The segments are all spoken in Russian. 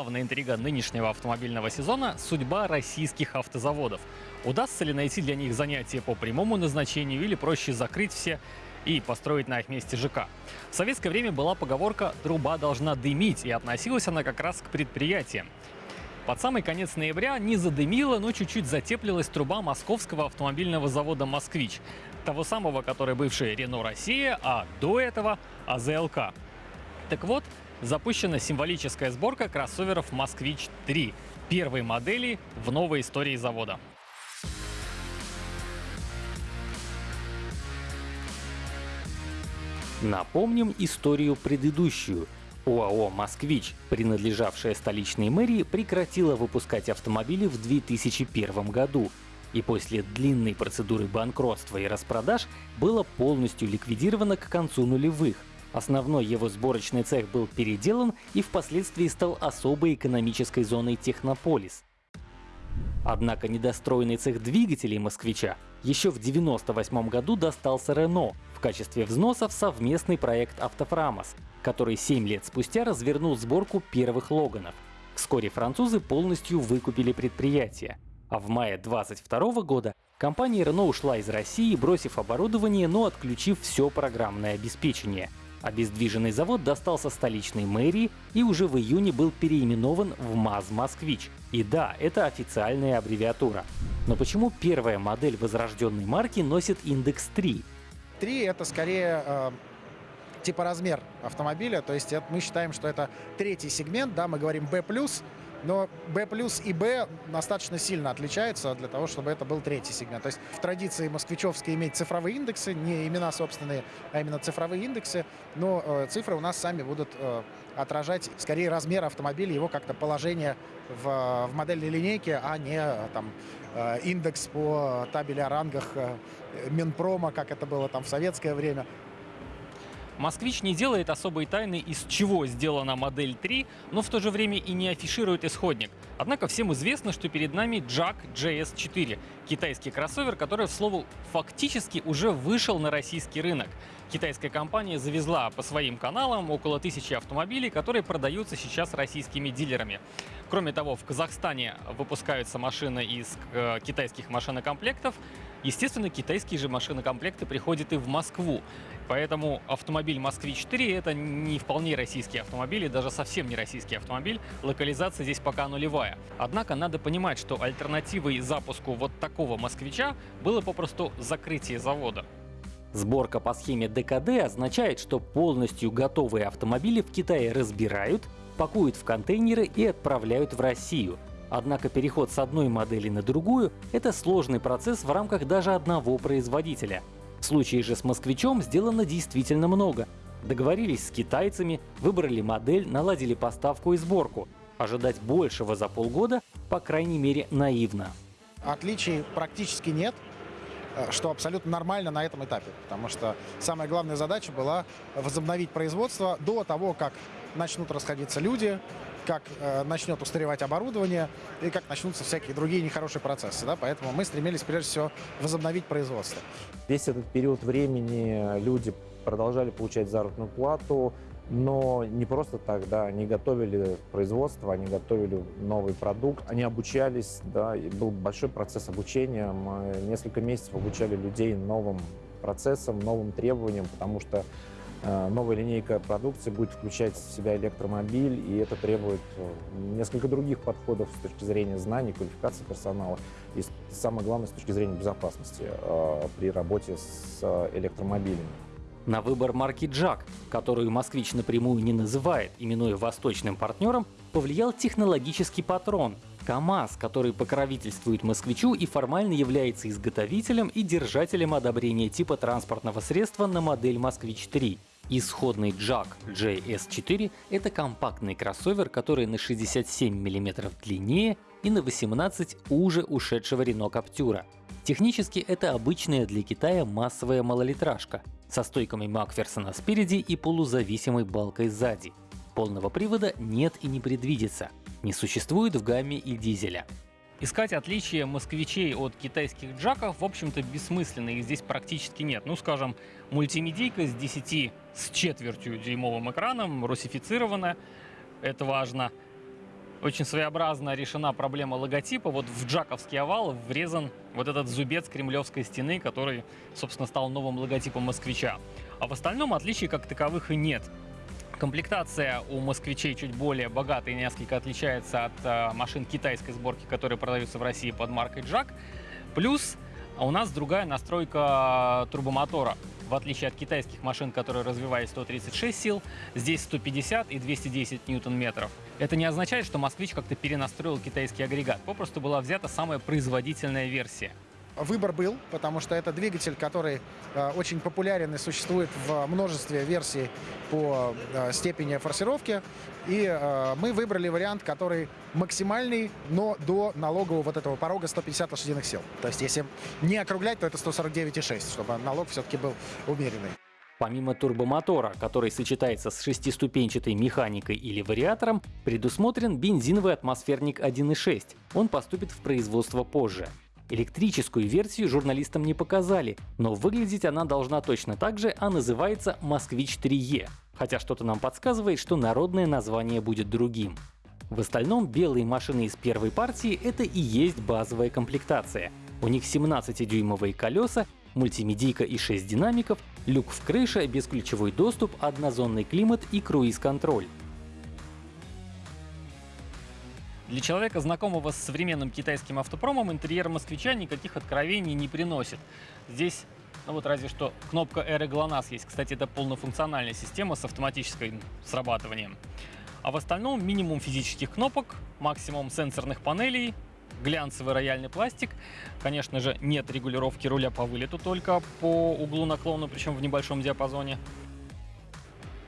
главная интрига нынешнего автомобильного сезона — судьба российских автозаводов. Удастся ли найти для них занятия по прямому назначению или проще закрыть все и построить на их месте ЖК. В советское время была поговорка «труба должна дымить», и относилась она как раз к предприятиям. Под самый конец ноября не задымила, но чуть-чуть затеплилась труба московского автомобильного завода «Москвич», того самого, который бывший «Рено Россия», а до этого АЗЛК. Так вот, запущена символическая сборка кроссоверов «Москвич-3», первой модели в новой истории завода. Напомним историю предыдущую. ОАО «Москвич», принадлежавшая столичной мэрии, прекратила выпускать автомобили в 2001 году. И после длинной процедуры банкротства и распродаж было полностью ликвидировано к концу нулевых. Основной его сборочный цех был переделан и впоследствии стал особой экономической зоной Технополис. Однако недостроенный цех двигателей «Москвича» еще в 1998 году достался Рено в качестве взноса в совместный проект «Автофрамос», который 7 лет спустя развернул сборку первых «Логанов». Вскоре французы полностью выкупили предприятие. А в мае 2022 года компания Renault ушла из России, бросив оборудование, но отключив все программное обеспечение — Обездвиженный завод достался столичной мэрии и уже в июне был переименован в МАЗ-Москвич. И да, это официальная аббревиатура. Но почему первая модель возрожденной марки носит индекс 3? 3 это скорее э, типа размер автомобиля, то есть это, мы считаем, что это третий сегмент, да, мы говорим B+, но B плюс и B достаточно сильно отличаются для того, чтобы это был третий сегмент. То есть в традиции москвичевской иметь цифровые индексы, не имена собственные, а именно цифровые индексы, но э, цифры у нас сами будут э, отражать скорее размер автомобиля, его как-то положение в, в модельной линейке, а не э, там э, индекс по табели о рангах э, Минпрома, как это было там в советское время. Москвич не делает особой тайны, из чего сделана модель 3, но в то же время и не афиширует исходник. Однако всем известно, что перед нами Jack JS4, китайский кроссовер, который, в слову, фактически уже вышел на российский рынок. Китайская компания завезла по своим каналам около тысячи автомобилей, которые продаются сейчас российскими дилерами. Кроме того, в Казахстане выпускаются машины из э, китайских машинокомплектов. Естественно, китайские же машинокомплекты приходят и в Москву. Поэтому автомобиль «Москвич-4» — это не вполне российский автомобиль, и даже совсем не российский автомобиль. Локализация здесь пока нулевая. Однако надо понимать, что альтернативой запуску вот такого «Москвича» было попросту закрытие завода. Сборка по схеме ДКД означает, что полностью готовые автомобили в Китае разбирают, пакуют в контейнеры и отправляют в Россию. Однако переход с одной модели на другую — это сложный процесс в рамках даже одного производителя. В случае же с «Москвичом» сделано действительно много. Договорились с китайцами, выбрали модель, наладили поставку и сборку. Ожидать большего за полгода, по крайней мере, наивно. Отличий практически нет, э, что абсолютно нормально на этом этапе, потому что самая главная задача была возобновить производство до того, как начнут расходиться люди, как э, начнет устаревать оборудование и как начнутся всякие другие нехорошие процессы. Да? Поэтому мы стремились прежде всего возобновить производство. Весь этот период времени люди продолжали получать заработную плату, но не просто так, да, они готовили производство, они готовили новый продукт, они обучались, да, и был большой процесс обучения, мы несколько месяцев обучали людей новым процессам, новым требованиям, потому что новая линейка продукции будет включать в себя электромобиль, и это требует э, несколько других подходов с точки зрения знаний, квалификации персонала и, самое главное, с точки зрения безопасности э, при работе с электромобилями. На выбор марки «Джак», которую «Москвич» напрямую не называет, именуя восточным партнером, повлиял технологический патрон — КАМАЗ, который покровительствует «Москвичу» и формально является изготовителем и держателем одобрения типа транспортного средства на модель «Москвич-3». Исходный Jack JS4 — это компактный кроссовер, который на 67 мм длиннее и на 18 уже ушедшего Renault Captura. Технически это обычная для Китая массовая малолитражка со стойками Макферсона спереди и полузависимой балкой сзади. Полного привода нет и не предвидится. Не существует в гамме и дизеля. Искать отличия москвичей от китайских джаков, в общем-то, бессмысленно, их здесь практически нет. Ну, скажем, мультимедийка с 10 с четвертью дюймовым экраном, русифицирована, это важно. Очень своеобразно решена проблема логотипа. Вот в джаковский овал врезан вот этот зубец кремлевской стены, который, собственно, стал новым логотипом москвича. А в остальном отличий как таковых и нет. Комплектация у москвичей чуть более богатая и несколько отличается от э, машин китайской сборки, которые продаются в России под маркой Джак. Плюс у нас другая настройка турбомотора. В отличие от китайских машин, которые развивали 136 сил, здесь 150 и 210 ньютон-метров. Это не означает, что «Москвич» как-то перенастроил китайский агрегат. Попросту была взята самая производительная версия. Выбор был, потому что это двигатель, который э, очень популярен и существует в множестве версий по э, степени форсировки. И э, мы выбрали вариант, который максимальный, но до налогового вот этого порога 150 лошадиных сил. То есть если не округлять, то это 149,6, чтобы налог все-таки был умеренный. Помимо турбомотора, который сочетается с шестиступенчатой механикой или вариатором, предусмотрен бензиновый атмосферник 1.6. Он поступит в производство позже. Электрическую версию журналистам не показали, но выглядеть она должна точно так же, а называется «Москвич 3Е», хотя что-то нам подсказывает, что народное название будет другим. В остальном белые машины из первой партии — это и есть базовая комплектация. У них 17-дюймовые колеса, мультимедийка и 6 динамиков, люк в крыше, бесключевой доступ, однозонный климат и круиз-контроль. Для человека, знакомого с современным китайским автопромом, интерьер москвича никаких откровений не приносит. Здесь ну вот разве что кнопка Air GLONASS есть. Кстати, это полнофункциональная система с автоматическим срабатыванием. А в остальном минимум физических кнопок, максимум сенсорных панелей, глянцевый рояльный пластик. Конечно же, нет регулировки руля по вылету, только по углу наклона, причем в небольшом диапазоне.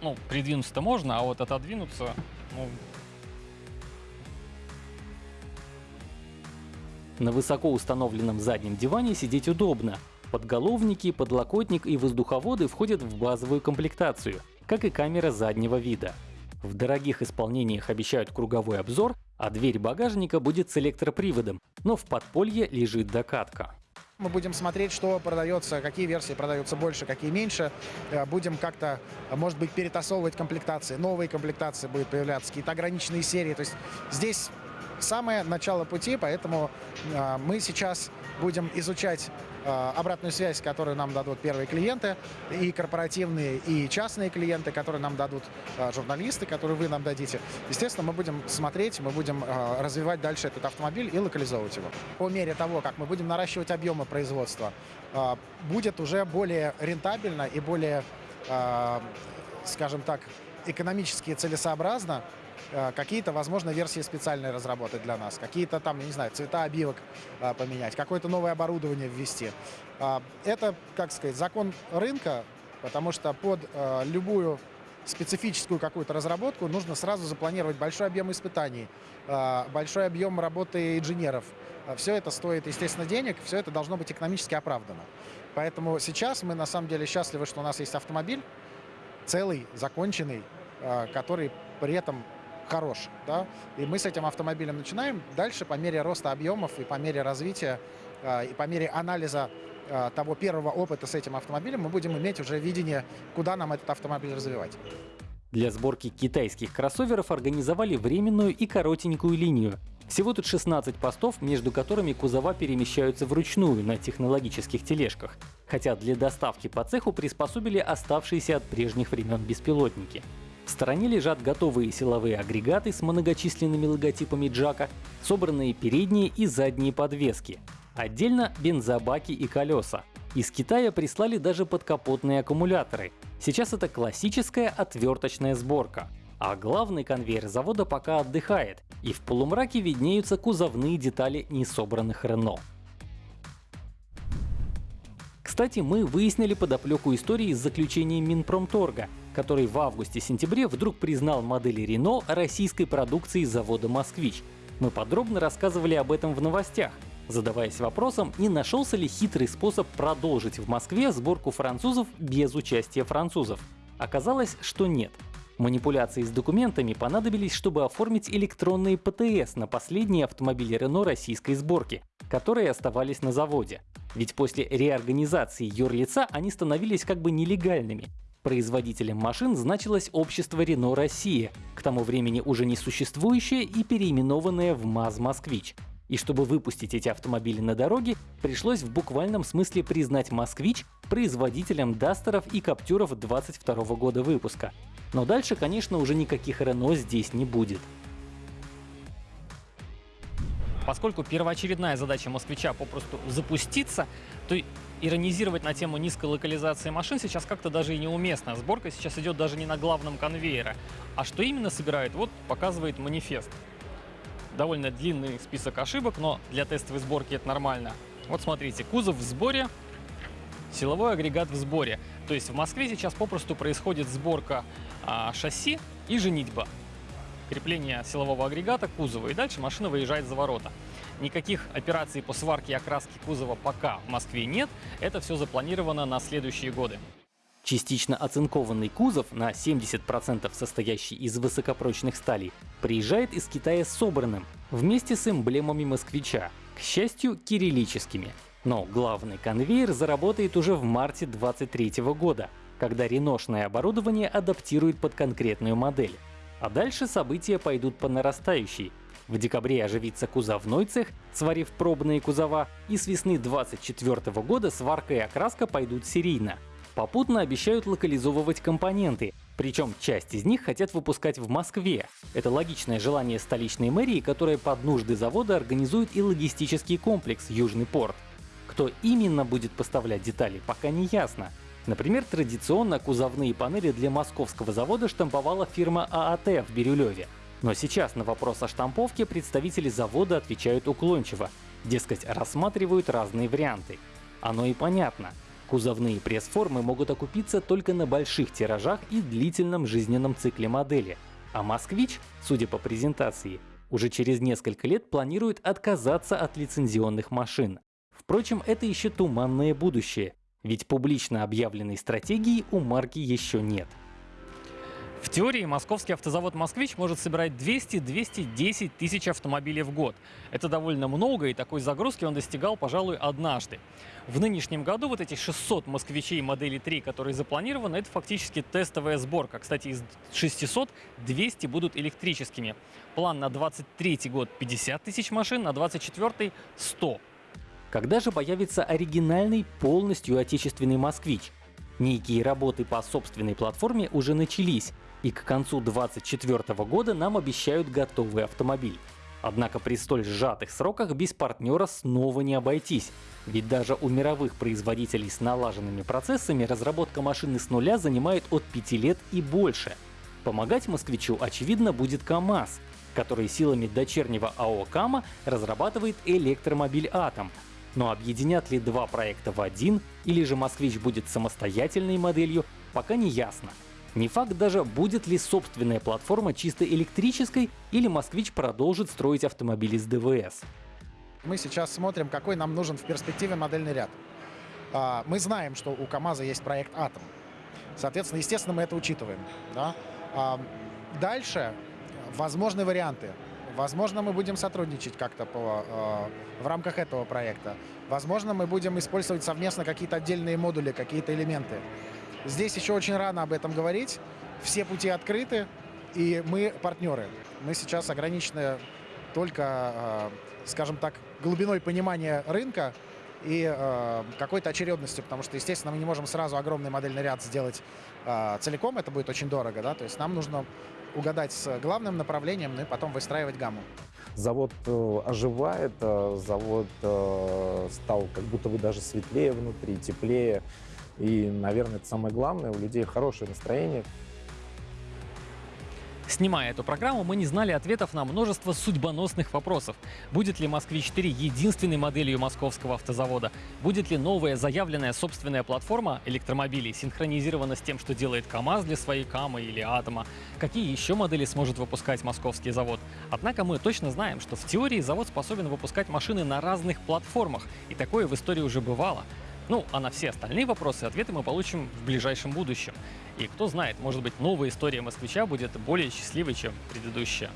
Ну, придвинуться-то можно, а вот отодвинуться, ну, На высоко установленном заднем диване сидеть удобно. Подголовники, подлокотник и воздуховоды входят в базовую комплектацию, как и камера заднего вида. В дорогих исполнениях обещают круговой обзор, а дверь багажника будет с электроприводом, но в подполье лежит докатка. Мы будем смотреть, что продается, какие версии продаются больше, какие меньше. Э, будем как-то, может быть, перетасовывать комплектации. Новые комплектации будут появляться, какие-то ограниченные серии. То есть здесь самое начало пути, поэтому э, мы сейчас будем изучать э, обратную связь, которую нам дадут первые клиенты, и корпоративные, и частные клиенты, которые нам дадут э, журналисты, которые вы нам дадите. Естественно, мы будем смотреть, мы будем развивать дальше этот автомобиль и локализовывать его. По мере того, как мы будем наращивать объемы производства, будет уже более рентабельно и более, скажем так, экономически целесообразно какие-то, возможно, версии специальные разработать для нас, какие-то там, не знаю, цвета обивок э, поменять, какое-то новое оборудование ввести. Э, это, как сказать, закон рынка, потому что под любую специфическую какую-то разработку нужно сразу запланировать большой объем испытаний, большой объем работы инженеров. Все это стоит, естественно, денег, все это должно быть экономически оправдано. Поэтому сейчас мы на самом деле счастливы, что у нас есть автомобиль целый, законченный, который при этом хорош. Да? И мы с этим автомобилем начинаем. Дальше по мере роста объемов и по мере развития, э, и по мере анализа э, того первого опыта с этим автомобилем мы будем иметь уже видение, куда нам этот автомобиль развивать. Для сборки китайских кроссоверов организовали временную и коротенькую линию. Всего тут 16 постов, между которыми кузова перемещаются вручную на технологических тележках, хотя для доставки по цеху приспособили оставшиеся от прежних времен беспилотники. Стороне лежат готовые силовые агрегаты с многочисленными логотипами Джака, собранные передние и задние подвески. Отдельно бензобаки и колеса. Из Китая прислали даже подкапотные аккумуляторы. Сейчас это классическая отверточная сборка. А главный конвейер завода пока отдыхает, и в полумраке виднеются кузовные детали несобранных Рено. Кстати, мы выяснили подоплеку истории с заключением Минпромторга, который в августе-сентябре вдруг признал модели Renault российской продукции завода «Москвич». Мы подробно рассказывали об этом в новостях, задаваясь вопросом, не нашелся ли хитрый способ продолжить в Москве сборку французов без участия французов. Оказалось, что нет. Манипуляции с документами понадобились, чтобы оформить электронные ПТС на последние автомобили Renault российской сборки, которые оставались на заводе. Ведь после реорганизации юрлица они становились как бы нелегальными. Производителем машин значилось общество Renault Россия, к тому времени уже не существующее и переименованное в МАЗ-Москвич. И чтобы выпустить эти автомобили на дороге, пришлось в буквальном смысле признать «Москвич» производителем дастеров и каптюров 22 года выпуска. Но дальше, конечно, уже никаких Рено здесь не будет. Поскольку первоочередная задача москвича попросту запуститься, то иронизировать на тему низкой локализации машин сейчас как-то даже и неуместно. Сборка сейчас идет даже не на главном конвейере. А что именно собирают, вот показывает манифест довольно длинный список ошибок, но для тестовой сборки это нормально. Вот смотрите, кузов в сборе, силовой агрегат в сборе. То есть в Москве сейчас попросту происходит сборка а, шасси и женитьба. Крепление силового агрегата к кузову, и дальше машина выезжает за ворота. Никаких операций по сварке и окраске кузова пока в Москве нет, это все запланировано на следующие годы. Частично оцинкованный кузов, на 70% состоящий из высокопрочных сталей, приезжает из Китая собранным, вместе с эмблемами москвича, к счастью, кириллическими. Но главный конвейер заработает уже в марте 2023 года, когда реношное оборудование адаптирует под конкретную модель. А дальше события пойдут по нарастающей. В декабре оживится кузовной цех, сварив пробные кузова, и с весны 2024 года сварка и окраска пойдут серийно. Попутно обещают локализовывать компоненты, причем часть из них хотят выпускать в Москве. Это логичное желание столичной мэрии, которая под нужды завода организует и логистический комплекс «Южный порт». Кто именно будет поставлять детали, пока не ясно. Например, традиционно кузовные панели для московского завода штамповала фирма ААТ в Бирюлеве. Но сейчас на вопрос о штамповке представители завода отвечают уклончиво. Дескать, рассматривают разные варианты. Оно и понятно. Кузовные пресс-формы могут окупиться только на больших тиражах и длительном жизненном цикле модели. А «Москвич», судя по презентации, уже через несколько лет планирует отказаться от лицензионных машин. Впрочем, это еще туманное будущее, ведь публично объявленной стратегии у марки еще нет. В теории московский автозавод «Москвич» может собирать 200-210 тысяч автомобилей в год. Это довольно много, и такой загрузки он достигал, пожалуй, однажды. В нынешнем году вот эти 600 «Москвичей» модели 3, которые запланированы, это фактически тестовая сборка. Кстати, из 600 200 будут электрическими. План на 23 год 50 тысяч машин, на 24 100. Когда же появится оригинальный, полностью отечественный «Москвич»? Некие работы по собственной платформе уже начались, и к концу 2024 года нам обещают готовый автомобиль. Однако при столь сжатых сроках без партнера снова не обойтись. Ведь даже у мировых производителей с налаженными процессами разработка машины с нуля занимает от 5 лет и больше. Помогать москвичу, очевидно, будет КАМАЗ, который силами дочернего АО «Кама» разрабатывает электромобиль «Атом». Но объединят ли два проекта в один, или же «Москвич» будет самостоятельной моделью, пока не ясно. Не факт даже, будет ли собственная платформа чисто электрической или «Москвич» продолжит строить автомобили с ДВС. Мы сейчас смотрим, какой нам нужен в перспективе модельный ряд. А, мы знаем, что у КАМАЗа есть проект «Атом». Соответственно, естественно, мы это учитываем. Да? А, дальше возможны варианты. Возможно, мы будем сотрудничать как-то э, в рамках этого проекта. Возможно, мы будем использовать совместно какие-то отдельные модули, какие-то элементы. Здесь еще очень рано об этом говорить. Все пути открыты, и мы партнеры. Мы сейчас ограничены только, э, скажем так, глубиной понимания рынка и э, какой-то очередностью, потому что, естественно, мы не можем сразу огромный модельный ряд сделать э, целиком, это будет очень дорого, да, то есть нам нужно угадать с главным направлением, ну и потом выстраивать гамму. Завод э, оживает, э, завод э, стал как будто бы даже светлее внутри, теплее. И, наверное, это самое главное, у людей хорошее настроение. Снимая эту программу, мы не знали ответов на множество судьбоносных вопросов. Будет ли «Москвич-4» единственной моделью московского автозавода? Будет ли новая заявленная собственная платформа электромобилей синхронизирована с тем, что делает КАМАЗ для своей КАМы или Атома? Какие еще модели сможет выпускать московский завод? Однако мы точно знаем, что в теории завод способен выпускать машины на разных платформах, и такое в истории уже бывало. Ну, а на все остальные вопросы ответы мы получим в ближайшем будущем. И кто знает, может быть, новая история москвича будет более счастливой, чем предыдущая.